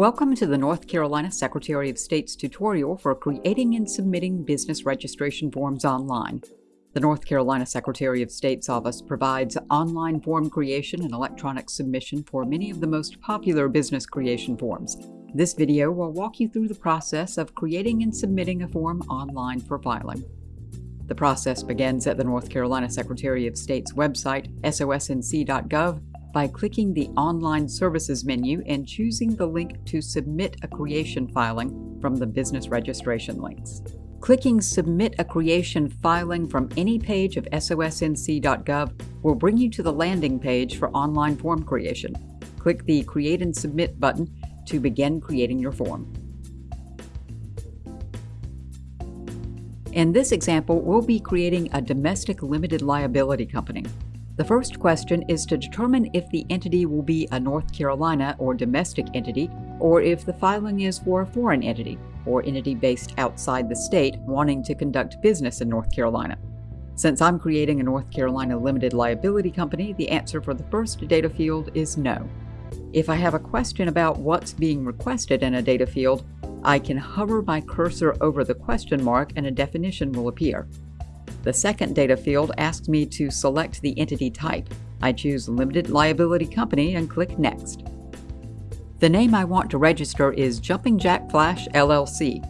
Welcome to the North Carolina Secretary of State's tutorial for creating and submitting business registration forms online. The North Carolina Secretary of State's office provides online form creation and electronic submission for many of the most popular business creation forms. This video will walk you through the process of creating and submitting a form online for filing. The process begins at the North Carolina Secretary of State's website, sosnc.gov, by clicking the Online Services menu and choosing the link to submit a creation filing from the business registration links. Clicking Submit a Creation Filing from any page of sosnc.gov will bring you to the landing page for online form creation. Click the Create and Submit button to begin creating your form. In this example, we'll be creating a domestic limited liability company. The first question is to determine if the entity will be a North Carolina or domestic entity, or if the filing is for a foreign entity, or entity based outside the state wanting to conduct business in North Carolina. Since I'm creating a North Carolina limited liability company, the answer for the first data field is no. If I have a question about what's being requested in a data field, I can hover my cursor over the question mark and a definition will appear. The second data field asks me to select the entity type. I choose Limited Liability Company and click Next. The name I want to register is Jumping Jack Flash LLC.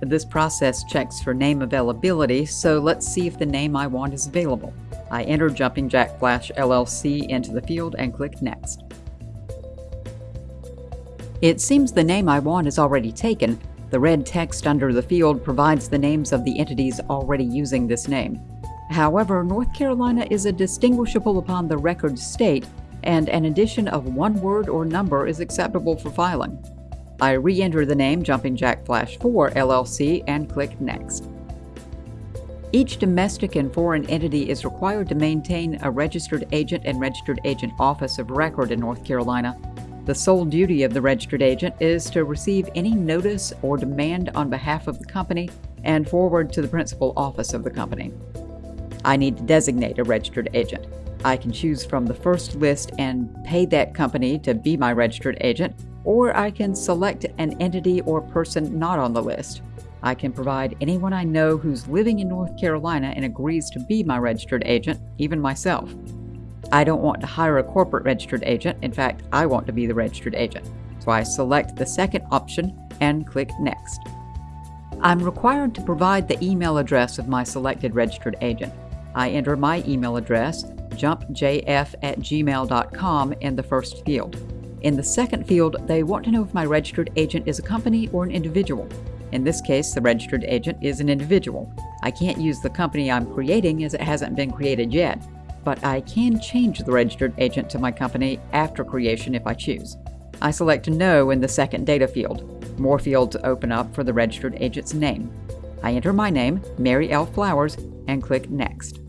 This process checks for name availability, so let's see if the name I want is available. I enter Jumping Jack Flash LLC into the field and click Next. It seems the name I want is already taken, the red text under the field provides the names of the entities already using this name. However, North Carolina is a distinguishable upon the record state, and an addition of one word or number is acceptable for filing. I re-enter the name Jumping Jack Flash 4 LLC and click Next. Each domestic and foreign entity is required to maintain a registered agent and registered agent office of record in North Carolina the sole duty of the registered agent is to receive any notice or demand on behalf of the company and forward to the principal office of the company. I need to designate a registered agent. I can choose from the first list and pay that company to be my registered agent, or I can select an entity or person not on the list. I can provide anyone I know who's living in North Carolina and agrees to be my registered agent, even myself. I don't want to hire a corporate registered agent. In fact, I want to be the registered agent. So I select the second option and click Next. I'm required to provide the email address of my selected registered agent. I enter my email address, jumpjf at gmail.com, in the first field. In the second field, they want to know if my registered agent is a company or an individual. In this case, the registered agent is an individual. I can't use the company I'm creating as it hasn't been created yet but I can change the registered agent to my company after creation if I choose. I select No in the second data field. More fields open up for the registered agent's name. I enter my name, Mary L. Flowers, and click Next.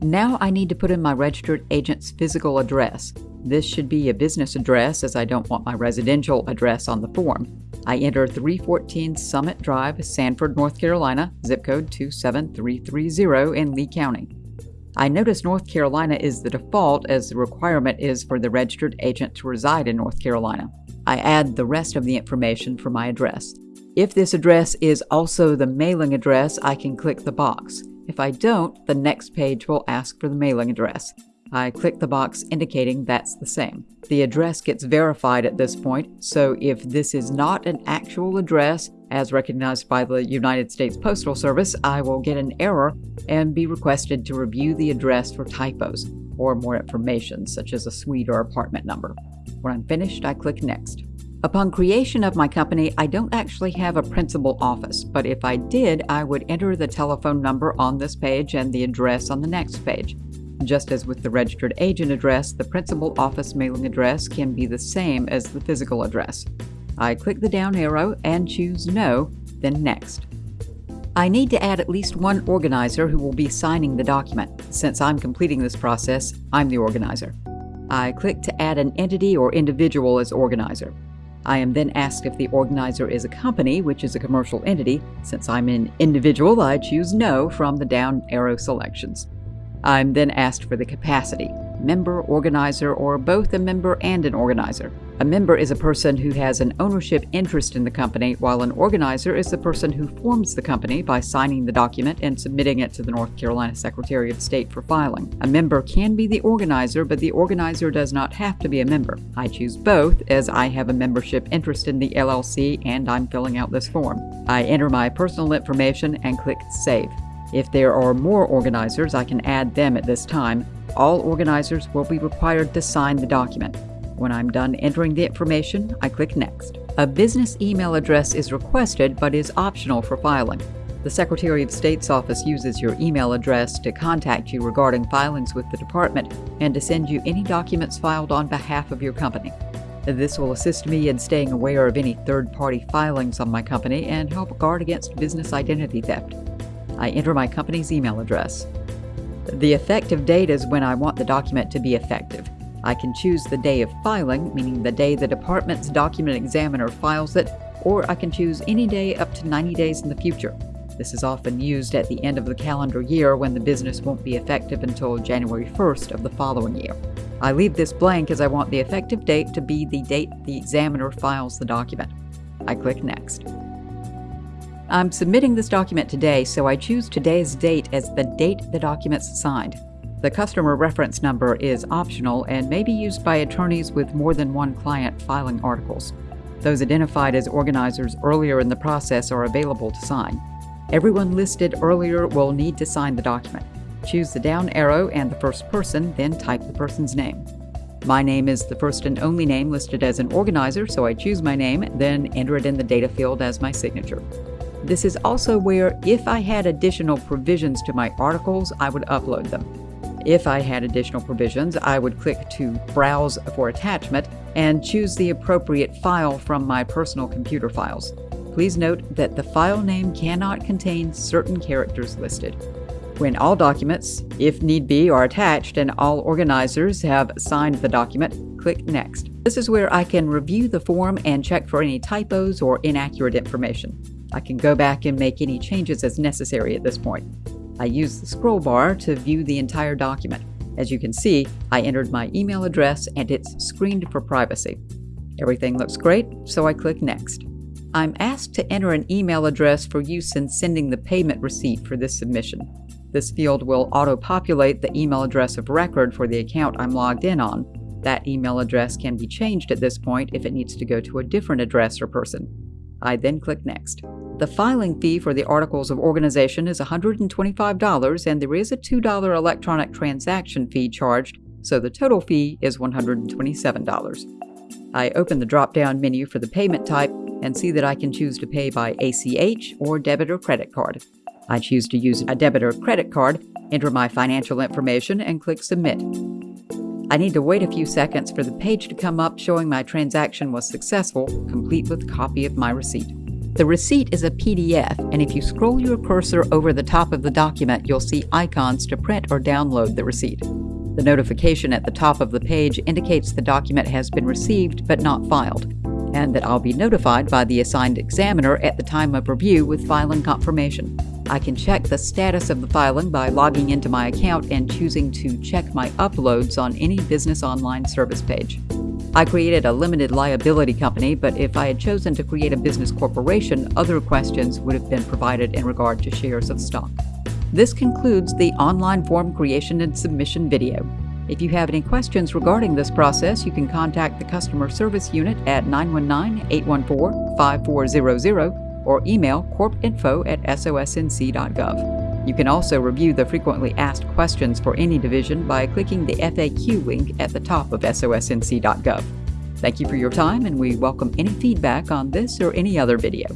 Now I need to put in my registered agent's physical address. This should be a business address as I don't want my residential address on the form. I enter 314 Summit Drive, Sanford, North Carolina, zip code 27330 in Lee County. I notice North Carolina is the default as the requirement is for the registered agent to reside in North Carolina. I add the rest of the information for my address. If this address is also the mailing address, I can click the box. If I don't, the next page will ask for the mailing address. I click the box indicating that's the same. The address gets verified at this point, so if this is not an actual address, as recognized by the United States Postal Service, I will get an error and be requested to review the address for typos or more information, such as a suite or apartment number. When I'm finished, I click Next. Upon creation of my company, I don't actually have a principal office, but if I did, I would enter the telephone number on this page and the address on the next page. Just as with the registered agent address, the principal office mailing address can be the same as the physical address. I click the down arrow and choose No, then Next. I need to add at least one organizer who will be signing the document. Since I'm completing this process, I'm the organizer. I click to add an entity or individual as organizer. I am then asked if the organizer is a company, which is a commercial entity. Since I'm an individual, I choose No from the down arrow selections. I'm then asked for the capacity. member, organizer, or both a member and an organizer. A member is a person who has an ownership interest in the company, while an organizer is the person who forms the company by signing the document and submitting it to the North Carolina Secretary of State for filing. A member can be the organizer, but the organizer does not have to be a member. I choose both as I have a membership interest in the LLC and I'm filling out this form. I enter my personal information and click Save. If there are more organizers, I can add them at this time. All organizers will be required to sign the document. When I'm done entering the information, I click Next. A business email address is requested but is optional for filing. The Secretary of State's office uses your email address to contact you regarding filings with the department and to send you any documents filed on behalf of your company. This will assist me in staying aware of any third party filings on my company and help guard against business identity theft. I enter my company's email address. The effective date is when I want the document to be effective. I can choose the day of filing, meaning the day the department's document examiner files it, or I can choose any day up to 90 days in the future. This is often used at the end of the calendar year when the business won't be effective until January 1st of the following year. I leave this blank as I want the effective date to be the date the examiner files the document. I click Next. I'm submitting this document today, so I choose today's date as the date the document's signed. The customer reference number is optional and may be used by attorneys with more than one client filing articles. Those identified as organizers earlier in the process are available to sign. Everyone listed earlier will need to sign the document. Choose the down arrow and the first person, then type the person's name. My name is the first and only name listed as an organizer, so I choose my name, then enter it in the data field as my signature. This is also where, if I had additional provisions to my articles, I would upload them. If I had additional provisions, I would click to Browse for Attachment and choose the appropriate file from my personal computer files. Please note that the file name cannot contain certain characters listed. When all documents, if need be, are attached and all organizers have signed the document, click Next. This is where I can review the form and check for any typos or inaccurate information. I can go back and make any changes as necessary at this point. I use the scroll bar to view the entire document. As you can see, I entered my email address and it's screened for privacy. Everything looks great, so I click Next. I'm asked to enter an email address for use in sending the payment receipt for this submission. This field will auto-populate the email address of record for the account I'm logged in on. That email address can be changed at this point if it needs to go to a different address or person. I then click Next. The filing fee for the Articles of Organization is $125 and there is a $2 electronic transaction fee charged, so the total fee is $127. I open the drop-down menu for the payment type and see that I can choose to pay by ACH or debit or credit card. I choose to use a debit or credit card, enter my financial information, and click Submit. I need to wait a few seconds for the page to come up showing my transaction was successful, complete with a copy of my receipt. The receipt is a PDF, and if you scroll your cursor over the top of the document, you'll see icons to print or download the receipt. The notification at the top of the page indicates the document has been received but not filed, and that I'll be notified by the assigned examiner at the time of review with filing confirmation. I can check the status of the filing by logging into my account and choosing to check my uploads on any business online service page. I created a limited liability company, but if I had chosen to create a business corporation, other questions would have been provided in regard to shares of stock. This concludes the online form creation and submission video. If you have any questions regarding this process, you can contact the customer service unit at 919-814-5400 or email corpinfo at sosnc.gov. You can also review the frequently asked questions for any division by clicking the FAQ link at the top of sosnc.gov. Thank you for your time, and we welcome any feedback on this or any other video.